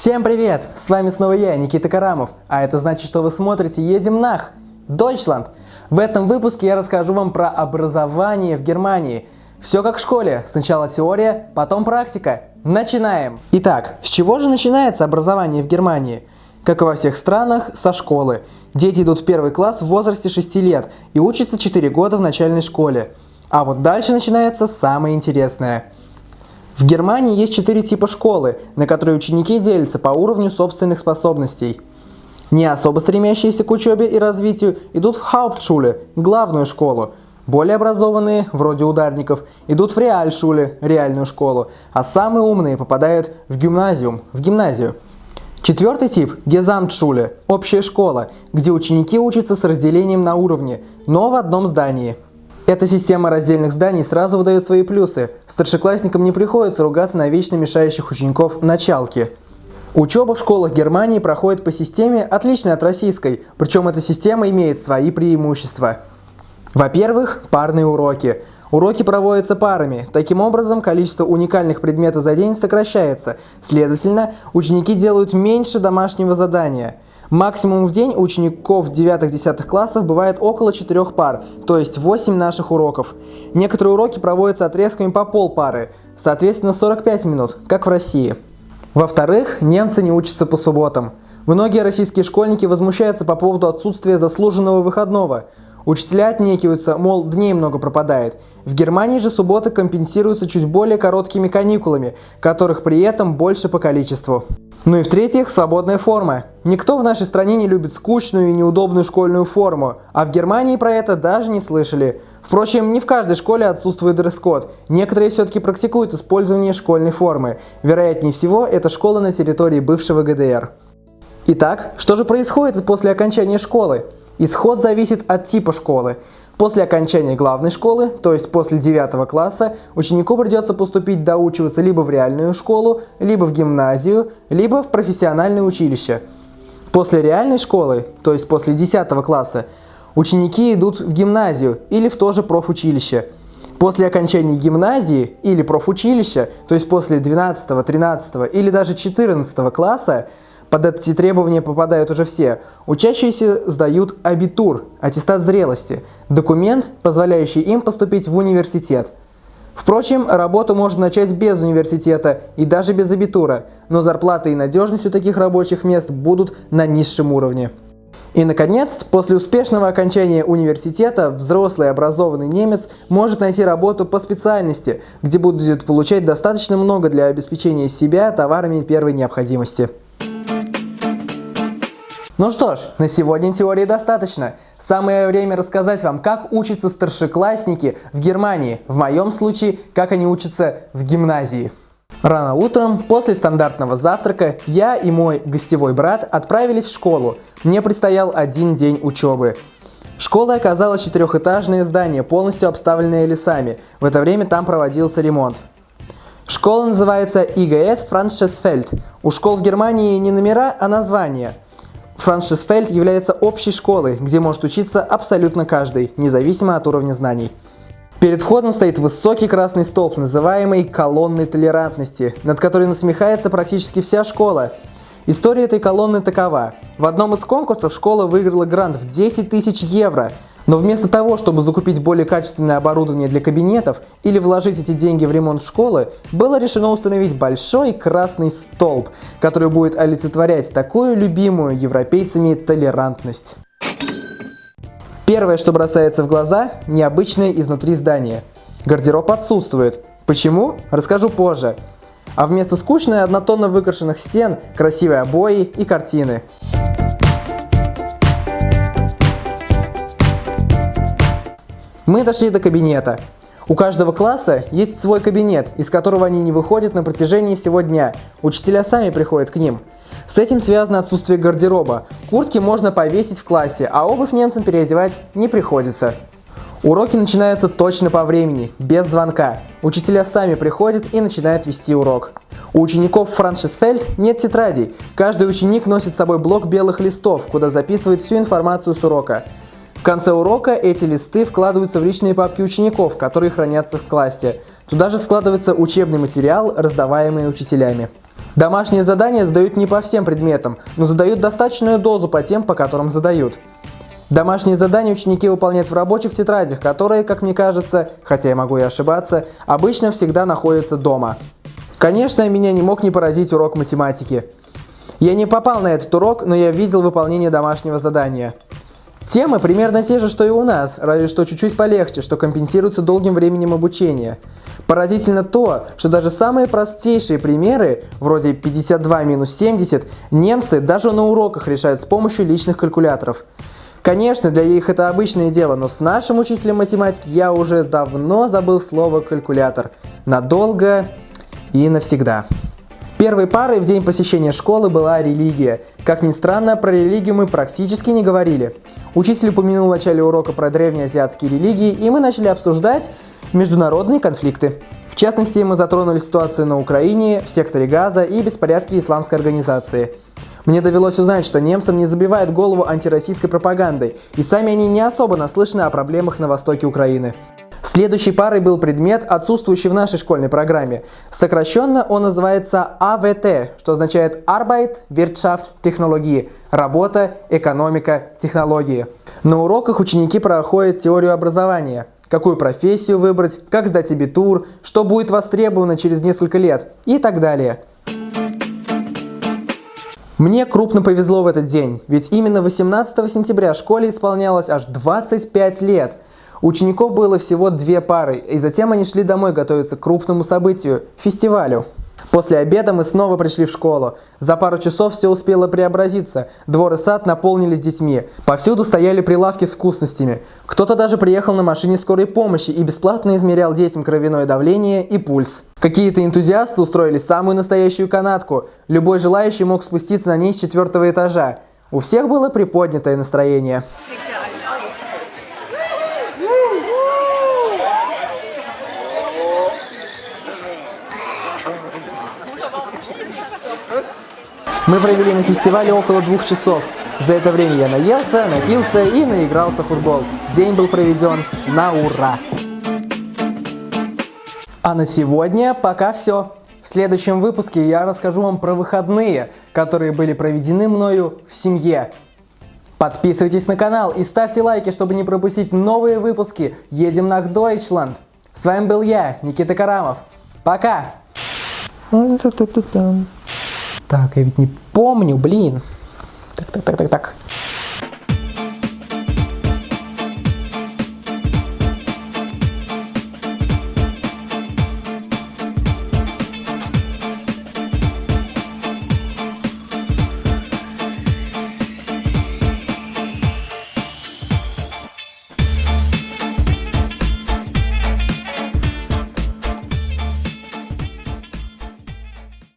Всем привет! С вами снова я, Никита Карамов, а это значит, что вы смотрите «Едем нах! Deutschland!». В этом выпуске я расскажу вам про образование в Германии. Все как в школе, сначала теория, потом практика. Начинаем! Итак, с чего же начинается образование в Германии? Как и во всех странах, со школы. Дети идут в первый класс в возрасте 6 лет и учатся 4 года в начальной школе. А вот дальше начинается самое интересное – в Германии есть четыре типа школы, на которые ученики делятся по уровню собственных способностей. Не особо стремящиеся к учебе и развитию идут в Hauptschule, главную школу. Более образованные, вроде ударников, идут в Реальшуле, реальную школу, а самые умные попадают в гимназиум, в гимназию. Четвертый тип – Gesamtschule, общая школа, где ученики учатся с разделением на уровни, но в одном здании – эта система раздельных зданий сразу выдает свои плюсы. Старшеклассникам не приходится ругаться на вечно мешающих учеников началки. Учеба в школах Германии проходит по системе, отличной от российской, причем эта система имеет свои преимущества. Во-первых, парные уроки. Уроки проводятся парами. Таким образом, количество уникальных предметов за день сокращается. Следовательно, ученики делают меньше домашнего задания – Максимум в день учеников 9-10 классов бывает около 4 пар, то есть 8 наших уроков. Некоторые уроки проводятся отрезками по полпары, соответственно 45 минут, как в России. Во-вторых, немцы не учатся по субботам. Многие российские школьники возмущаются по поводу отсутствия заслуженного выходного. Учителя отнекиваются, мол, дней много пропадает. В Германии же субботы компенсируются чуть более короткими каникулами, которых при этом больше по количеству. Ну и в-третьих, свободная форма. Никто в нашей стране не любит скучную и неудобную школьную форму, а в Германии про это даже не слышали. Впрочем, не в каждой школе отсутствует дресс-код. Некоторые все-таки практикуют использование школьной формы. Вероятнее всего, это школа на территории бывшего ГДР. Итак, что же происходит после окончания школы? Исход зависит от типа школы. После окончания главной школы, то есть после 9 класса, ученику придется поступить доучиваться либо в реальную школу, либо в гимназию, либо в профессиональное училище. После реальной школы, то есть после 10 класса, ученики идут в гимназию или в то же профучилище. После окончания гимназии или профучилища, то есть после 12, 13 или даже 14 класса, под эти требования попадают уже все. Учащиеся сдают абитур, аттестат зрелости, документ, позволяющий им поступить в университет. Впрочем, работу можно начать без университета и даже без абитура, но зарплата и надежность у таких рабочих мест будут на низшем уровне. И, наконец, после успешного окончания университета взрослый образованный немец может найти работу по специальности, где будет получать достаточно много для обеспечения себя товарами первой необходимости. Ну что ж, на сегодня теории достаточно. Самое время рассказать вам, как учатся старшеклассники в Германии. В моем случае, как они учатся в гимназии. Рано утром, после стандартного завтрака, я и мой гостевой брат отправились в школу. Мне предстоял один день учебы. Школа оказалась четырехэтажное здание, полностью обставленное лесами. В это время там проводился ремонт. Школа называется ИГС Франшесфельд. У школ в Германии не номера, а названия – Франшисфельд является общей школой, где может учиться абсолютно каждый, независимо от уровня знаний. Перед входом стоит высокий красный столб, называемый колонной толерантности, над которой насмехается практически вся школа. История этой колонны такова. В одном из конкурсов школа выиграла грант в 10 тысяч евро – но вместо того, чтобы закупить более качественное оборудование для кабинетов или вложить эти деньги в ремонт школы, было решено установить большой красный столб, который будет олицетворять такую любимую европейцами толерантность. Первое, что бросается в глаза – необычное изнутри здание. Гардероб отсутствует. Почему? Расскажу позже. А вместо скучной однотонно выкрашенных стен – красивые обои и картины. Мы дошли до кабинета. У каждого класса есть свой кабинет, из которого они не выходят на протяжении всего дня. Учителя сами приходят к ним. С этим связано отсутствие гардероба. Куртки можно повесить в классе, а обувь немцам переодевать не приходится. Уроки начинаются точно по времени, без звонка. Учителя сами приходят и начинают вести урок. У учеников Франшисфельд нет тетрадей. Каждый ученик носит с собой блок белых листов, куда записывает всю информацию с урока. В конце урока эти листы вкладываются в личные папки учеников, которые хранятся в классе. Туда же складывается учебный материал, раздаваемый учителями. Домашние задания задают не по всем предметам, но задают достаточную дозу по тем, по которым задают. Домашние задания ученики выполняют в рабочих тетрадях, которые, как мне кажется, хотя я могу и ошибаться, обычно всегда находятся дома. Конечно, меня не мог не поразить урок математики. Я не попал на этот урок, но я видел выполнение домашнего задания. Темы примерно те же, что и у нас, разве что чуть-чуть полегче, что компенсируется долгим временем обучения. Поразительно то, что даже самые простейшие примеры, вроде 52 минус 70, немцы даже на уроках решают с помощью личных калькуляторов. Конечно, для них это обычное дело, но с нашим учителем математики я уже давно забыл слово «калькулятор». Надолго и навсегда. Первой парой в день посещения школы была религия. Как ни странно, про религию мы практически не говорили. Учитель упомянул в начале урока про древнеазиатские религии, и мы начали обсуждать международные конфликты. В частности, мы затронули ситуацию на Украине, в секторе Газа и беспорядки исламской организации. Мне довелось узнать, что немцам не забивают голову антироссийской пропагандой, и сами они не особо наслышаны о проблемах на востоке Украины. Следующей парой был предмет, отсутствующий в нашей школьной программе. Сокращенно он называется АВТ, что означает Arbeit, Wirtschaft, Технологии – работа, экономика, технологии. На уроках ученики проходят теорию образования, какую профессию выбрать, как сдать абитур, что будет востребовано через несколько лет и так далее. Мне крупно повезло в этот день, ведь именно 18 сентября школе исполнялось аж 25 лет. Учеников было всего две пары, и затем они шли домой готовиться к крупному событию – фестивалю. После обеда мы снова пришли в школу. За пару часов все успело преобразиться. Двор и сад наполнились детьми. Повсюду стояли прилавки с вкусностями. Кто-то даже приехал на машине скорой помощи и бесплатно измерял детям кровяное давление и пульс. Какие-то энтузиасты устроили самую настоящую канатку. Любой желающий мог спуститься на ней с четвертого этажа. У всех было приподнятое настроение. Мы провели на фестивале около двух часов. За это время я наелся, напился и наигрался в футбол. День был проведен на ура! А на сегодня пока все. В следующем выпуске я расскажу вам про выходные, которые были проведены мною в семье. Подписывайтесь на канал и ставьте лайки, чтобы не пропустить новые выпуски «Едем на Deutschland». С вами был я, Никита Карамов. Пока! Так, я ведь не помню, блин. Так, так, так, так, так.